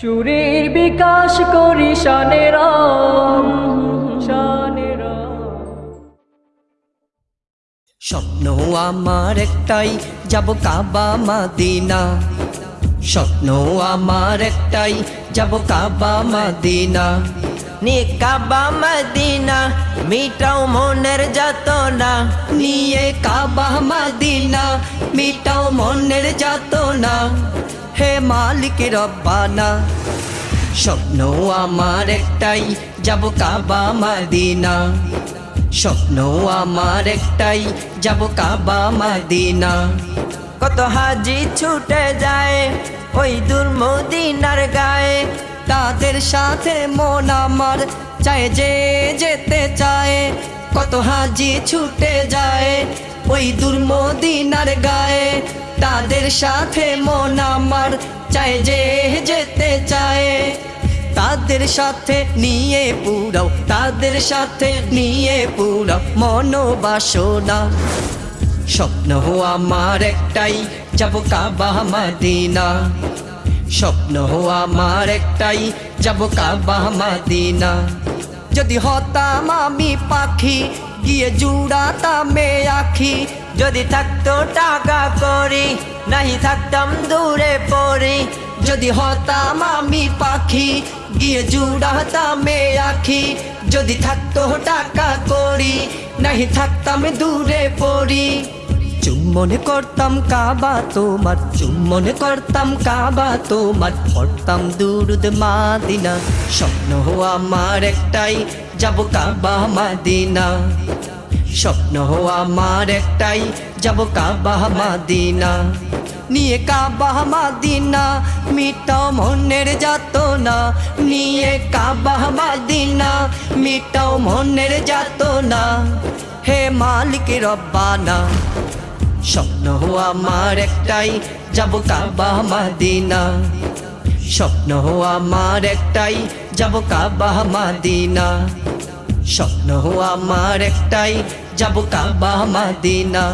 সুরের বিকাশ করি শানের স্বপ্ন আমার একটাই, যাব কাবা মাদিনা। স্বপ্ন আমার একটাই, যাব কাবা মাদিনা। নিয়ে কাবা মদিনা, মিটাও মনের যত না নিয়ে কাবা মাদিনা, মিটাও মনের যাত না হে মালিক রব্বানা, স্বপ্ন আমার একটাই, যাব কাবা মাদিনা। স্বপ্ন আমার একটাই, যাব কাবা মাদিনা। কত হাজি ছুটে যায় ওই দূর মদিনার গায়ে। তাদের সাথে মন আমার চায় যে যেতে চায়। কত হাজি ছুটে যায় ওই দুর্মদিনার গায়ে। তাদের সাথে মন আমার চায় যে যেতে চায়। তাদের সাথে নিয়ে পুরাও, তাদের সাথে নিয়ে পুরাও মনোবাসনা। স্বপ্ন আমার একটাই, যাব কাবা মাদিনা। স্বপ্ন আমার একটাই, যাব কাবা মাদিনা। যদি হতাম আমি পাখি গিয়ে জুড়াতামে আখি। যদি থাকতো টাকা করি, নাহি থাকতাম দূরে পরে যদি হতাম আমি পাখি, গিয়ে জুড়াতামে আখি। যদি থাকতো টাকা করি, নাহি থাকতাম দূরে পড়ি। চুম্বন করতাম কাবা তোমার চুম্বন করতাম কাবা তোমার। পড়তাম দুরুদ মাদিনা, স্বপ্ন হো আমার একটাই, যাব কাবা মাদিনা। স্বপ্ন হো আমার একটাই, যাব কাবা মাদিনা। নিয়ে কাবা মাদিনা মিটাও মনের যাত না নিয়ে কাবা মাদিনা মিটাও মনের যাত না হে মালিক রব্বানা স্বপ্ন আমার একটাই, যাব কাবা মাদিনা। স্বপ্ন আমার একটাই, যাব কাবা মাদিনা। স্বপ্ন আমার একটাই, যাব কাবা মাদিনা।